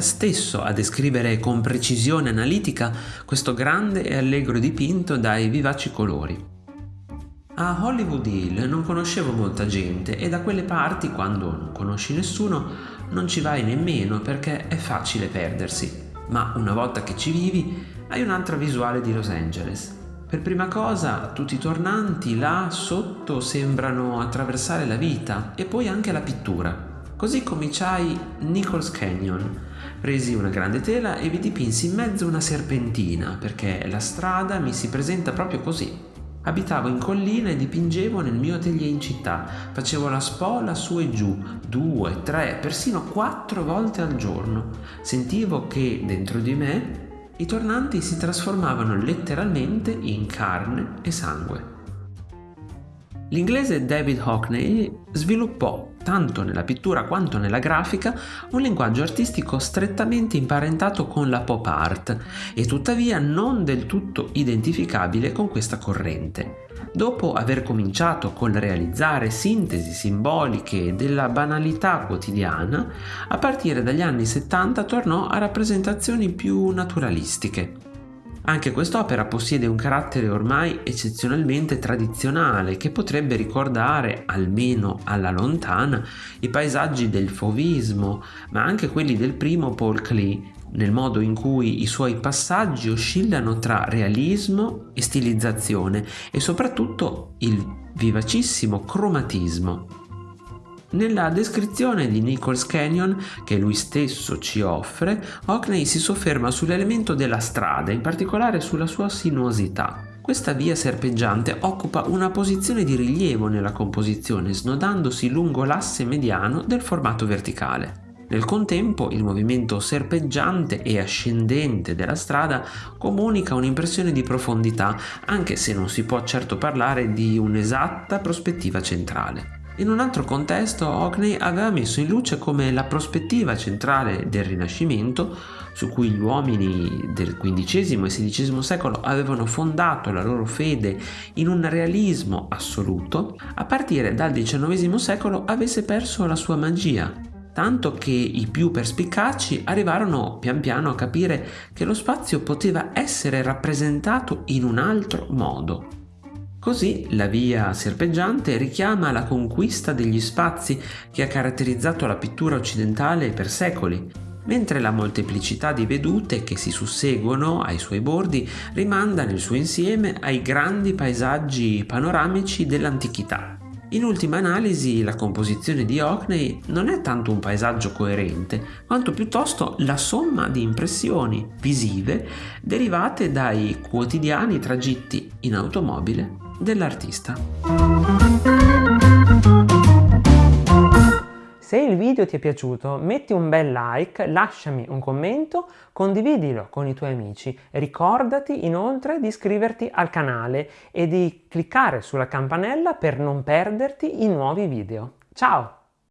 stesso a descrivere con precisione analitica questo grande e allegro dipinto dai vivaci colori. A Hollywood Hill non conoscevo molta gente e da quelle parti, quando non conosci nessuno, non ci vai nemmeno perché è facile perdersi. Ma una volta che ci vivi, hai un'altra visuale di Los Angeles. Per prima cosa, tutti i tornanti là sotto sembrano attraversare la vita e poi anche la pittura. Così cominciai Nichols Canyon. Presi una grande tela e vi dipinsi in mezzo una serpentina perché la strada mi si presenta proprio così, Abitavo in collina e dipingevo nel mio atelier in città. Facevo la spola su e giù, due, tre, persino quattro volte al giorno. Sentivo che dentro di me i tornanti si trasformavano letteralmente in carne e sangue. L'inglese David Hockney sviluppò, tanto nella pittura quanto nella grafica, un linguaggio artistico strettamente imparentato con la pop art e tuttavia non del tutto identificabile con questa corrente. Dopo aver cominciato col realizzare sintesi simboliche della banalità quotidiana, a partire dagli anni 70 tornò a rappresentazioni più naturalistiche. Anche quest'opera possiede un carattere ormai eccezionalmente tradizionale che potrebbe ricordare, almeno alla lontana, i paesaggi del fauvismo, ma anche quelli del primo Paul Klee, nel modo in cui i suoi passaggi oscillano tra realismo e stilizzazione e soprattutto il vivacissimo cromatismo. Nella descrizione di Nichols Canyon che lui stesso ci offre, Hockney si sofferma sull'elemento della strada, in particolare sulla sua sinuosità. Questa via serpeggiante occupa una posizione di rilievo nella composizione, snodandosi lungo l'asse mediano del formato verticale. Nel contempo il movimento serpeggiante e ascendente della strada comunica un'impressione di profondità, anche se non si può certo parlare di un'esatta prospettiva centrale. In un altro contesto Hockney aveva messo in luce come la prospettiva centrale del Rinascimento, su cui gli uomini del XV e XVI secolo avevano fondato la loro fede in un realismo assoluto, a partire dal XIX secolo avesse perso la sua magia, tanto che i più perspicaci arrivarono pian piano a capire che lo spazio poteva essere rappresentato in un altro modo. Così la via serpeggiante richiama la conquista degli spazi che ha caratterizzato la pittura occidentale per secoli, mentre la molteplicità di vedute che si susseguono ai suoi bordi rimanda nel suo insieme ai grandi paesaggi panoramici dell'antichità. In ultima analisi, la composizione di Hockney non è tanto un paesaggio coerente, quanto piuttosto la somma di impressioni visive derivate dai quotidiani tragitti in automobile dell'artista. Se il video ti è piaciuto metti un bel like, lasciami un commento, condividilo con i tuoi amici. Ricordati inoltre di iscriverti al canale e di cliccare sulla campanella per non perderti i nuovi video. Ciao!